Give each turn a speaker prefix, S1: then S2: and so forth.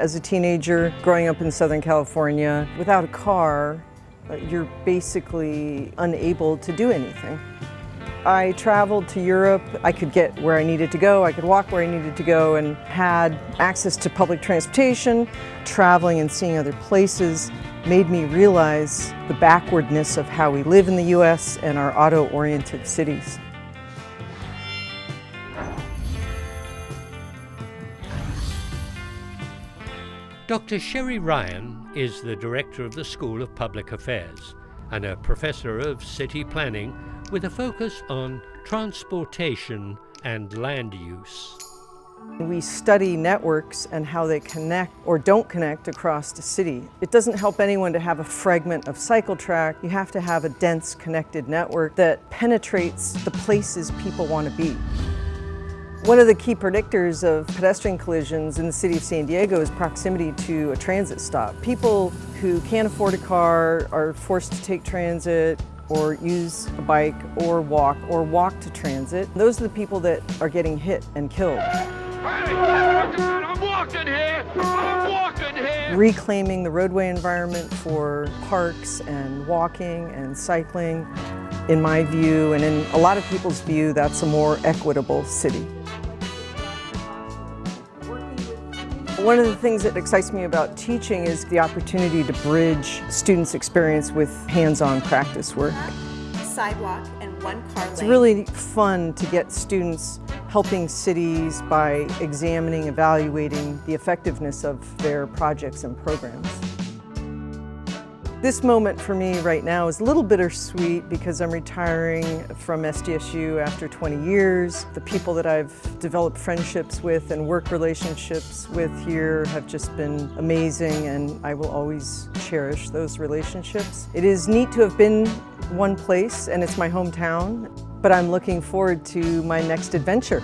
S1: As a teenager, growing up in Southern California, without a car, uh, you're basically unable to do anything. I traveled to Europe. I could get where I needed to go. I could walk where I needed to go and had access to public transportation. Traveling and seeing other places made me realize the backwardness of how we live in the U.S. and our auto-oriented cities.
S2: Dr. Sherry Ryan is the director of the School of Public Affairs and a professor of city planning with a focus on transportation and land use.
S1: We study networks and how they connect or don't connect across the city. It doesn't help anyone to have a fragment of cycle track. You have to have a dense connected network that penetrates the places people want to be. One of the key predictors of pedestrian collisions in the city of San Diego is proximity to a transit stop. People who can't afford a car are forced to take transit or use a bike or walk or walk to transit. Those are the people that are getting hit and killed.
S3: Here!
S1: Reclaiming the roadway environment for parks and walking and cycling, in my view and in a lot of people's view, that's a more equitable city. One of the things that excites me about teaching is the opportunity to bridge students' experience with hands-on practice work.
S4: Sidewalk and one car lane.
S1: It's really fun to get students helping cities by examining, evaluating the effectiveness of their projects and programs. This moment for me right now is a little bittersweet because I'm retiring from SDSU after 20 years. The people that I've developed friendships with and work relationships with here have just been amazing and I will always cherish those relationships. It is neat to have been one place and it's my hometown, but I'm looking forward to my next adventure.